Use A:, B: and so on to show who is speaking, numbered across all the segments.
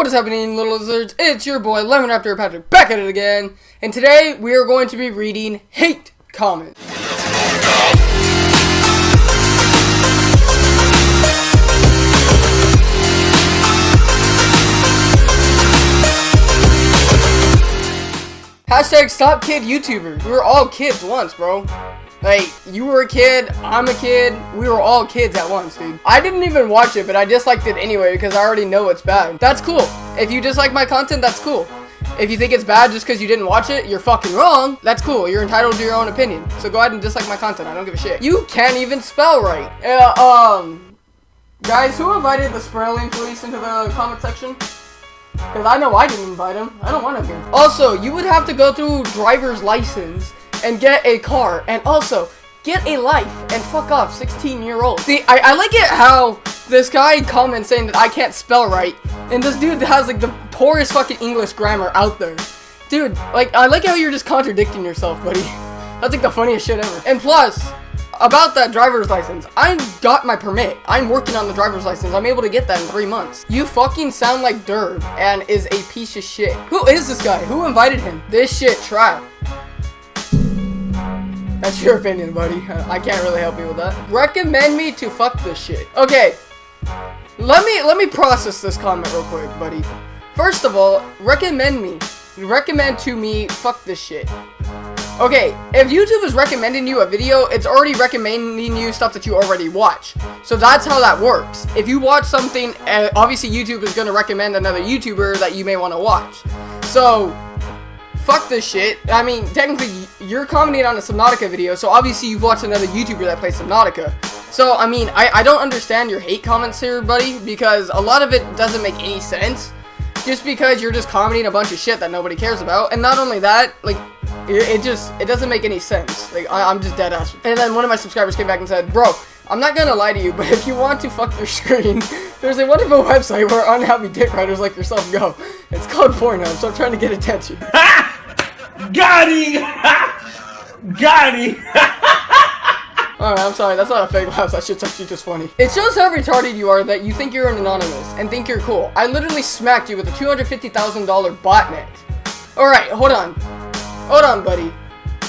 A: What is happening, little lizards? It's your boy, Lemon Raptor Patrick, back at it again. And today, we are going to be reading hate comments. Hashtag stop kid YouTubers. We were all kids once, bro. Like, you were a kid, I'm a kid, we were all kids at once, dude. I didn't even watch it, but I disliked it anyway because I already know it's bad. That's cool. If you dislike my content, that's cool. If you think it's bad just because you didn't watch it, you're fucking wrong. That's cool. You're entitled to your own opinion. So go ahead and dislike my content. I don't give a shit. You can't even spell right. Uh, um, guys, who invited the spelling police into the comment section? Because I know I didn't invite him. I don't want here. Also, you would have to go through driver's license and get a car. And also, get a life and fuck off, 16 year old. See, I, I like it how this guy comments saying that I can't spell right. And this dude has like the poorest fucking English grammar out there. Dude, like, I like how you're just contradicting yourself, buddy. That's like the funniest shit ever. And plus, about that driver's license, I got my permit. I'm working on the driver's license. I'm able to get that in three months. You fucking sound like Derv and is a piece of shit. Who is this guy? Who invited him? This shit trap. That's your opinion, buddy. I can't really help you with that. Recommend me to fuck this shit. Okay. Let me let me process this comment real quick, buddy. First of all, recommend me. Recommend to me fuck this shit. Okay, if YouTube is recommending you a video, it's already recommending you stuff that you already watch. So that's how that works. If you watch something, uh, obviously YouTube is going to recommend another YouTuber that you may want to watch. So, fuck this shit. I mean, technically, you're commenting on a Subnautica video, so obviously you've watched another YouTuber that plays Subnautica. So, I mean, I, I don't understand your hate comments here, buddy, because a lot of it doesn't make any sense. Just because you're just commenting a bunch of shit that nobody cares about. And not only that, like, it, it just, it doesn't make any sense. Like, I, I'm just dead ass. And then one of my subscribers came back and said, Bro, I'm not gonna lie to you, but if you want to fuck your screen, there's a wonderful website where unhappy dick riders like yourself go. It's called Pornhub, so I'm trying to get attention.
B: Got him! Got!
A: Alright, I'm sorry, that's not a fake laugh, that shit's actually just funny. It shows how retarded you are that you think you're an anonymous and think you're cool. I literally smacked you with a $250,000 botnet. Alright, hold on. Hold on, buddy.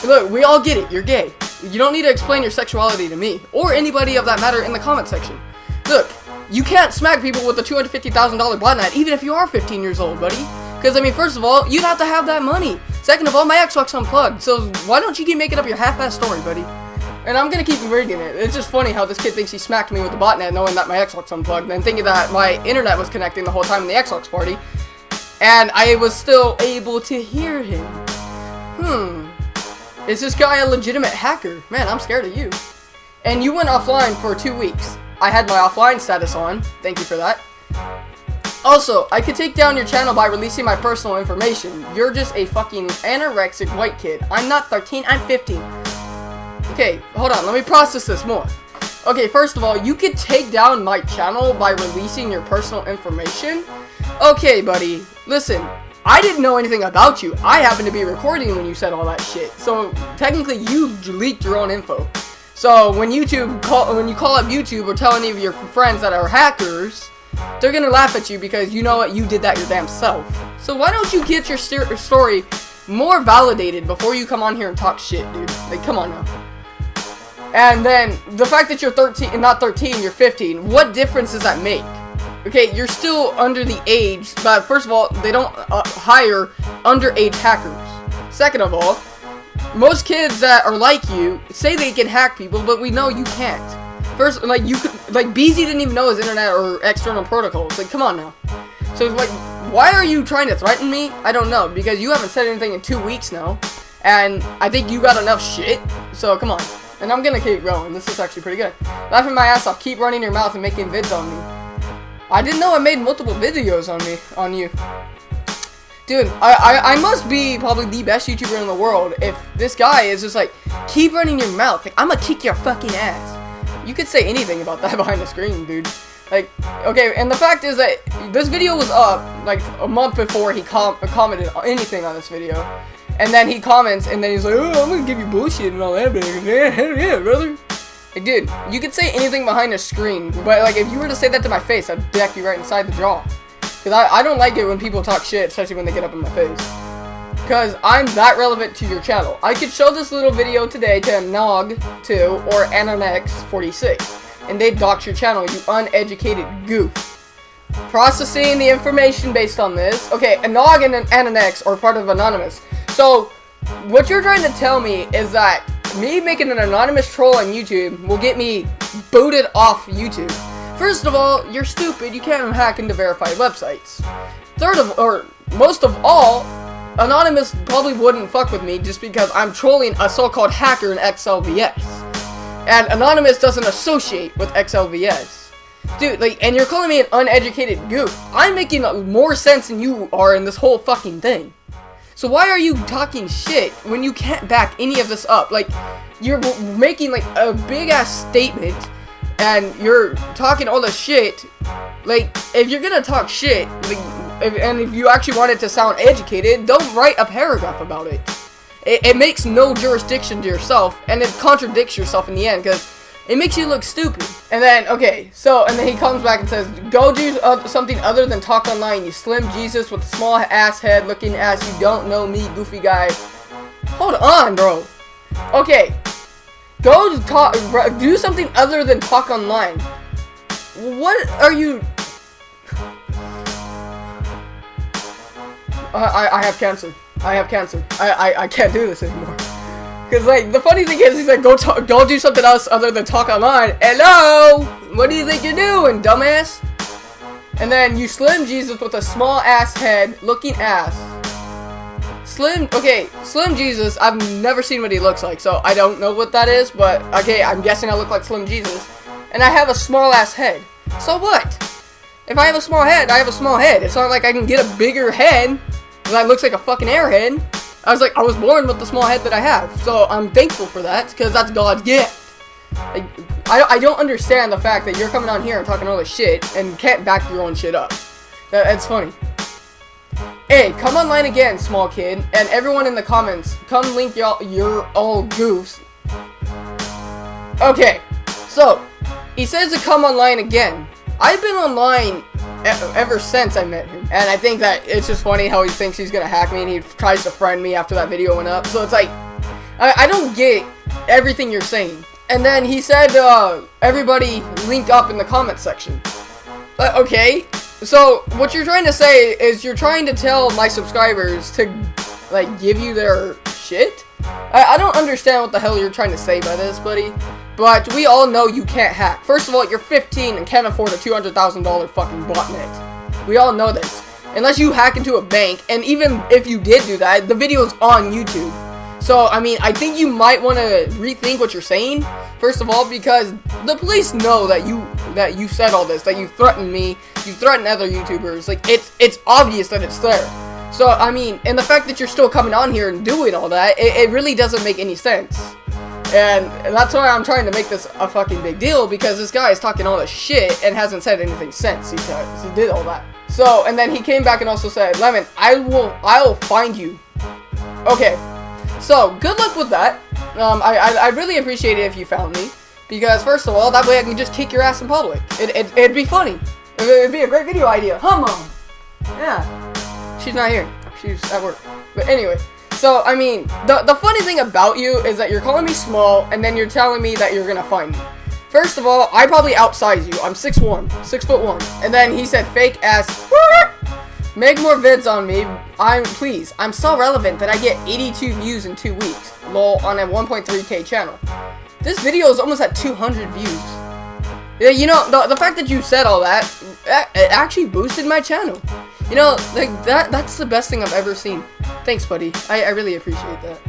A: Look, we all get it, you're gay. You don't need to explain your sexuality to me, or anybody of that matter in the comment section. Look, you can't smack people with a $250,000 botnet, even if you are 15 years old, buddy. Because, I mean, first of all, you'd have to have that money. Second of all, my Xbox unplugged, so why don't you keep making up your half-ass story, buddy? And I'm gonna keep reading it. It's just funny how this kid thinks he smacked me with the botnet knowing that my Xbox unplugged and thinking that my internet was connecting the whole time in the Xbox party. And I was still able to hear him. Hmm. Is this guy a legitimate hacker? Man, I'm scared of you. And you went offline for two weeks. I had my offline status on. Thank you for that. Also, I could take down your channel by releasing my personal information. You're just a fucking anorexic white kid. I'm not 13, I'm 15. Okay, hold on, let me process this more. Okay, first of all, you could take down my channel by releasing your personal information? Okay, buddy, listen, I didn't know anything about you. I happened to be recording when you said all that shit. So, technically, you leaked your own info. So, when YouTube call, when you call up YouTube or tell any of your friends that are hackers, they're gonna laugh at you because you know what, you did that your damn self. So why don't you get your story more validated before you come on here and talk shit, dude? Like, come on now. And then, the fact that you're 13, not 13, you're 15, what difference does that make? Okay, you're still under the age, but first of all, they don't uh, hire underage hackers. Second of all, most kids that are like you say they can hack people, but we know you can't. First, like, you could, like, BZ didn't even know his internet or external protocols. Like, come on now. So, it's like, why are you trying to threaten me? I don't know, because you haven't said anything in two weeks now. And I think you got enough shit, so come on. And I'm gonna keep going. This is actually pretty good. Laughing my ass off. Keep running your mouth and making vids on me. I didn't know I made multiple videos on me, on you. Dude, I, I, I must be probably the best YouTuber in the world if this guy is just like, keep running your mouth. Like, I'm gonna kick your fucking ass. You could say anything about that behind the screen, dude. Like, okay, and the fact is that this video was up, like, a month before he com commented anything on this video. And then he comments, and then he's like, oh, I'm gonna give you bullshit and all that, but yeah, yeah, brother. Like, dude, you could say anything behind a screen, but, like, if you were to say that to my face, I'd deck you right inside the jaw. Because I, I don't like it when people talk shit, especially when they get up in my face. Because I'm that relevant to your channel. I could show this little video today to Nog2 or Anonex46. And they dox your channel, you uneducated goof. Processing the information based on this. Okay, Anog and Anonex are part of Anonymous. So, what you're trying to tell me is that me making an anonymous troll on YouTube will get me booted off YouTube. First of all, you're stupid. You can't hack into verified websites. Third of, or most of all, Anonymous probably wouldn't fuck with me just because I'm trolling a so-called hacker in XLVS. And Anonymous doesn't associate with XLVS. Dude, like, and you're calling me an uneducated goof. I'm making more sense than you are in this whole fucking thing. So why are you talking shit when you can't back any of this up? Like, you're making, like, a big-ass statement, and you're talking all the shit. Like, if you're gonna talk shit, like, if, and if you actually want it to sound educated, don't write a paragraph about it. It, it makes no jurisdiction to yourself, and it contradicts yourself in the end, because it makes you look stupid. And then, okay, so, and then he comes back and says, Go do uh, something other than talk online, you slim Jesus with a small ass head looking ass you don't know me, goofy guy. Hold on, bro. Okay, go talk, do something other than talk online. What are you... I, I have cancer. I have cancer. I, I, I can't do this anymore. Cause like the funny thing is, he's like, go talk, go do something else other than talk online. Hello, what do you think you're doing, dumbass? And then you Slim Jesus with a small ass head, looking ass. Slim, okay, Slim Jesus. I've never seen what he looks like, so I don't know what that is. But okay, I'm guessing I look like Slim Jesus, and I have a small ass head. So what? If I have a small head, I have a small head. It's not like I can get a bigger head that looks like a fucking airhead. I was like, I was born with the small head that I have, so I'm thankful for that, because that's God's gift. I, I don't understand the fact that you're coming on here and talking all this shit, and can't back your own shit up. That, that's funny. Hey, come online again, small kid, and everyone in the comments, come link y'all, you're all goofs. Okay, so, he says to come online again. I've been online ever since I met him. And I think that it's just funny how he thinks he's gonna hack me and he tries to friend me after that video went up. So it's like, I, I don't get everything you're saying. And then he said, uh, everybody link up in the comment section. Uh, okay, so what you're trying to say is you're trying to tell my subscribers to, like, give you their shit? I, I don't understand what the hell you're trying to say by this, buddy. But we all know you can't hack. First of all, you're 15 and can't afford a $200,000 fucking botnet. We all know this. Unless you hack into a bank, and even if you did do that, the video's on YouTube. So, I mean, I think you might want to rethink what you're saying, first of all, because the police know that you that you said all this, that you threatened me, you threatened other YouTubers. Like, it's it's obvious that it's there. So, I mean, and the fact that you're still coming on here and doing all that, it, it really doesn't make any sense. And that's why I'm trying to make this a fucking big deal, because this guy is talking all this shit and hasn't said anything since he, he did all that. So, and then he came back and also said, Lemon, I will, I will find you. Okay, so, good luck with that. Um, I, I, I really appreciate it if you found me. Because, first of all, that way I can just kick your ass in public. It, it, it'd be funny. It'd be a great video idea. Huh, Mom? Yeah. She's not here. She's at work. But anyway. So, I mean, the, the funny thing about you is that you're calling me small, and then you're telling me that you're gonna find me. First of all, I probably outsize you. I'm 6'1", 6 foot 1. And then he said fake ass, make more vids on me. I'm, please, I'm so relevant that I get 82 views in 2 weeks. Lol, on a 1.3k channel. This video is almost at 200 views. Yeah, you know, the, the fact that you said all that, it actually boosted my channel. You know, like, that that's the best thing I've ever seen. Thanks, buddy. I, I really appreciate that.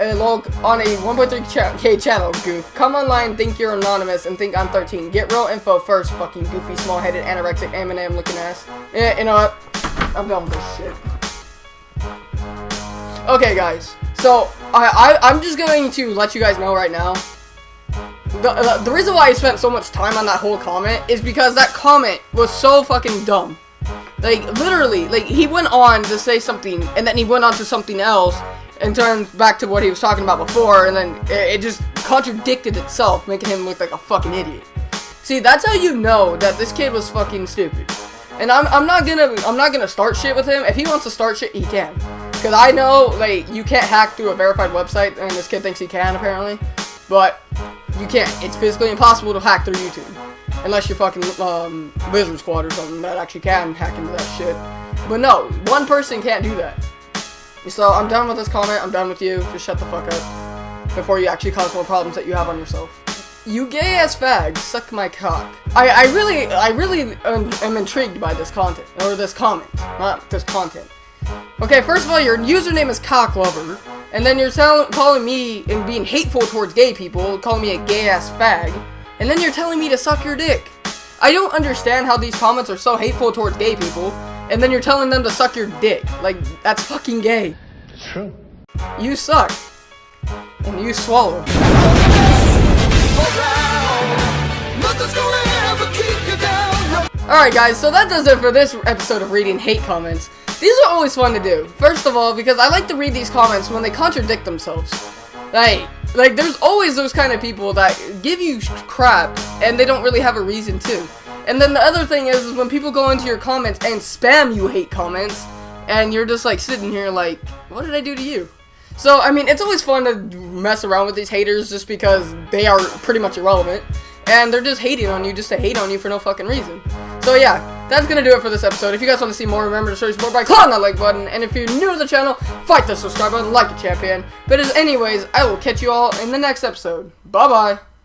A: Uh, log on a 1.3k channel, goof. Come online, think you're anonymous, and think I'm 13. Get real info first, fucking goofy, small-headed, anorexic, Eminem looking ass. Yeah, you know what? I'm done with this shit. Okay, guys. So, I, I, I'm just going to let you guys know right now. The, uh, the reason why I spent so much time on that whole comment is because that comment was so fucking dumb. Like, literally, like, he went on to say something, and then he went on to something else, and turned back to what he was talking about before, and then it, it just contradicted itself, making him look like a fucking idiot. See, that's how you know that this kid was fucking stupid. And I'm, I'm not gonna I'm not gonna start shit with him. If he wants to start shit, he can. Cause I know like you can't hack through a verified website, and this kid thinks he can apparently, but you can't. It's physically impossible to hack through YouTube, unless you're fucking um, Lizard Squad or something that actually can hack into that shit. But no, one person can't do that. So I'm done with this comment. I'm done with you. Just shut the fuck up before you actually cause more problems that you have on yourself. You gay ass fag, suck my cock. I, I really, I really am, am intrigued by this content, or this comment, not this content. Okay, first of all, your username is cocklover, and then you're tell calling me and being hateful towards gay people, calling me a gay ass fag, and then you're telling me to suck your dick. I don't understand how these comments are so hateful towards gay people, and then you're telling them to suck your dick. Like, that's fucking gay.
B: It's true.
A: You suck. And you swallow. Alright guys, so that does it for this episode of reading hate comments. These are always fun to do. First of all, because I like to read these comments when they contradict themselves. Like, like there's always those kind of people that give you crap and they don't really have a reason to. And then the other thing is, is when people go into your comments and spam you hate comments, and you're just like sitting here like, what did I do to you? So, I mean, it's always fun to mess around with these haters just because they are pretty much irrelevant. And they're just hating on you just to hate on you for no fucking reason. So yeah, that's gonna do it for this episode. If you guys want to see more, remember to search more by clicking that like button. And if you're new to the channel, fight the subscribe button like a champion. But as anyways, I will catch you all in the next episode. Bye bye.